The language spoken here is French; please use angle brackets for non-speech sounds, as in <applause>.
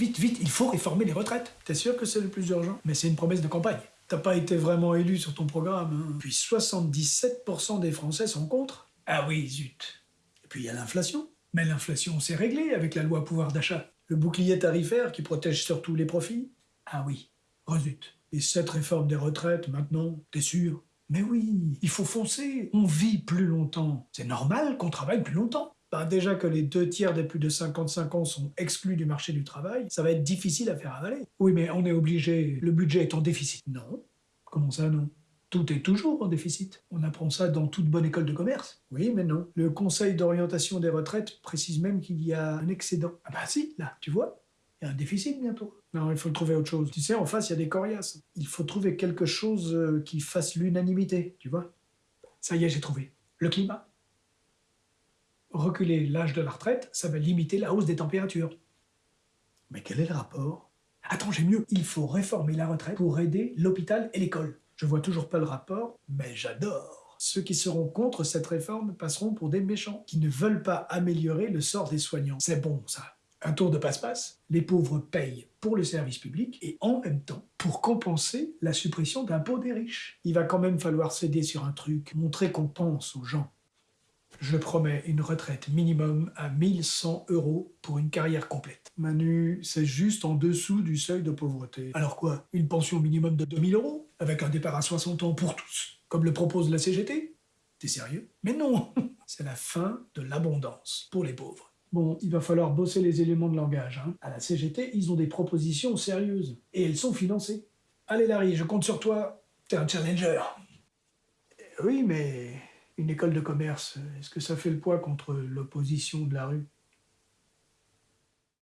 vite, vite, il faut réformer les retraites. T'es sûr que c'est le plus urgent? Mais c'est une promesse de campagne. T'as pas été vraiment élu sur ton programme. Hein. Puis 77% des Français sont contre. Ah oui, zut. Et puis il y a l'inflation. Mais l'inflation, c'est réglé avec la loi pouvoir d'achat. Le bouclier tarifaire qui protège surtout les profits. Ah oui, rezut. Et cette réforme des retraites, maintenant, t'es sûr? Mais oui, il faut foncer. On vit plus longtemps. C'est normal qu'on travaille plus longtemps. Ben déjà que les deux tiers des plus de 55 ans sont exclus du marché du travail, ça va être difficile à faire avaler. Oui, mais on est obligé, le budget est en déficit. Non. Comment ça, non? Tout est toujours en déficit. On apprend ça dans toute bonne école de commerce. Oui, mais non. Le Conseil d'orientation des retraites précise même qu'il y a un excédent. Ah bah si, là, tu vois, il y a un déficit bientôt. Non, il faut trouver autre chose. Tu sais, en face, il y a des coriaces. Il faut trouver quelque chose euh, qui fasse l'unanimité, tu vois. Ça y est, j'ai trouvé. Le climat reculer l'âge de la retraite, ça va limiter la hausse des températures. Mais quel est le rapport? Attends, j'ai mieux. Il faut réformer la retraite pour aider l'hôpital et l'école. Je vois toujours pas le rapport, mais j'adore. Ceux qui seront contre cette réforme passeront pour des méchants, qui ne veulent pas améliorer le sort des soignants. C'est bon, ça. Un tour de passe-passe, les pauvres payent pour le service public et en même temps pour compenser la suppression d'impôts des riches. Il va quand même falloir céder sur un truc, montrer qu'on pense aux gens. Je promets une retraite minimum à 1100 euros pour une carrière complète. Manu, c'est juste en dessous du seuil de pauvreté. Alors quoi Une pension minimum de 2000 euros Avec un départ à 60 ans pour tous Comme le propose la CGT T'es sérieux? Mais non <laughs> C'est la fin de l'abondance pour les pauvres. Bon, il va falloir bosser les éléments de langage. Hein. À la CGT, ils ont des propositions sérieuses. Et elles sont financées. Allez Larry, je compte sur toi. T'es un challenger. Oui, mais une école de commerce, est-ce que ça fait le poids contre l'opposition de la rue?